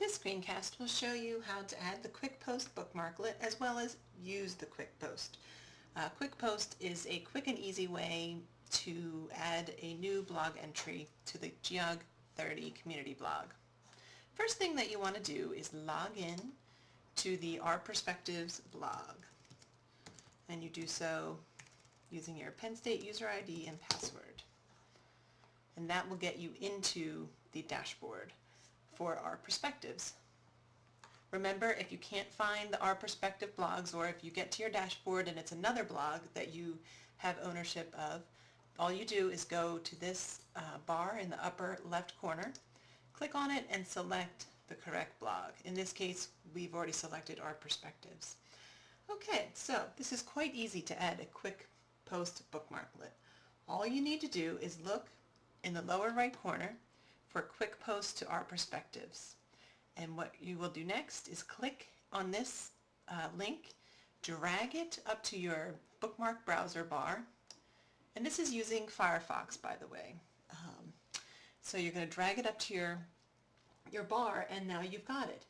This screencast will show you how to add the Quick Post bookmarklet as well as use the Quick Post. Uh, Quick Post is a quick and easy way to add a new blog entry to the Geog 30 community blog. First thing that you want to do is log in to the Our Perspectives blog and you do so using your Penn State user ID and password and that will get you into the dashboard for Our Perspectives. Remember, if you can't find the Our Perspective blogs or if you get to your dashboard and it's another blog that you have ownership of, all you do is go to this uh, bar in the upper left corner, click on it and select the correct blog. In this case, we've already selected Our Perspectives. Okay, so this is quite easy to add a quick post bookmarklet. All you need to do is look in the lower right corner for quick posts to our perspectives. And what you will do next is click on this uh, link, drag it up to your bookmark browser bar, and this is using Firefox by the way. Um, so you're going to drag it up to your, your bar and now you've got it.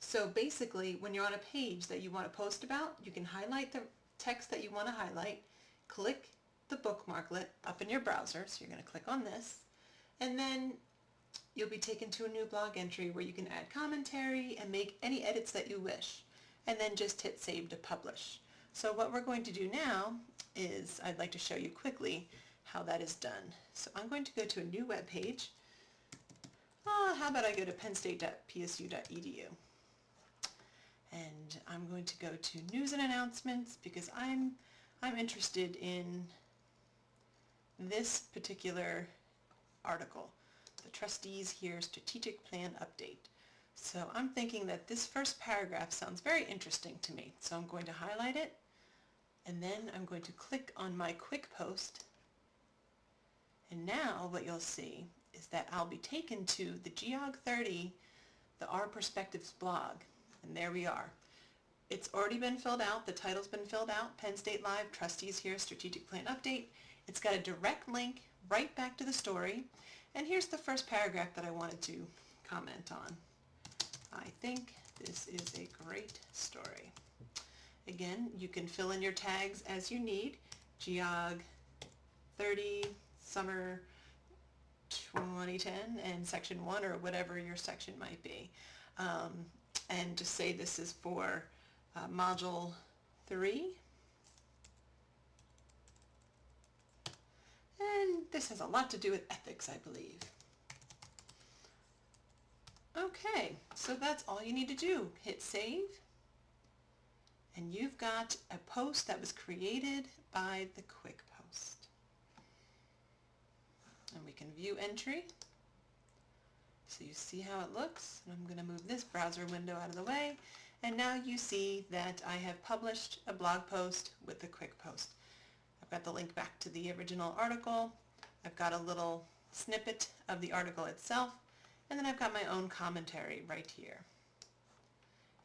So basically when you're on a page that you want to post about, you can highlight the text that you want to highlight, click the bookmarklet up in your browser, so you're going to click on this, and then you'll be taken to a new blog entry where you can add commentary and make any edits that you wish and then just hit save to publish. So what we're going to do now is I'd like to show you quickly how that is done. So I'm going to go to a new web page. Oh, how about I go to pennstate.psu.edu and I'm going to go to news and announcements because I'm I'm interested in this particular article the trustees hear strategic plan update. So I'm thinking that this first paragraph sounds very interesting to me. So I'm going to highlight it and then I'm going to click on my quick post and now what you'll see is that I'll be taken to the Geog 30, the Our Perspectives blog. And there we are. It's already been filled out. The title's been filled out. Penn State Live, Trustees Hear, Strategic Plan Update. It's got a direct link right back to the story. And here's the first paragraph that I wanted to comment on. I think this is a great story. Again, you can fill in your tags as you need. Geog 30, summer 2010, and section 1 or whatever your section might be. Um, and just say this is for uh, module 3 And this has a lot to do with ethics, I believe. Okay, so that's all you need to do. Hit save. And you've got a post that was created by the Quick Post. And we can view entry. So you see how it looks. And I'm going to move this browser window out of the way. And now you see that I have published a blog post with the Quick Post. I've got the link back to the original article. I've got a little snippet of the article itself. And then I've got my own commentary right here.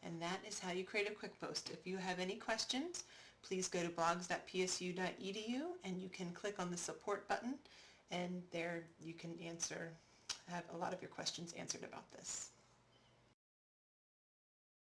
And that is how you create a quick post. If you have any questions, please go to blogs.psu.edu and you can click on the support button and there you can answer, have a lot of your questions answered about this.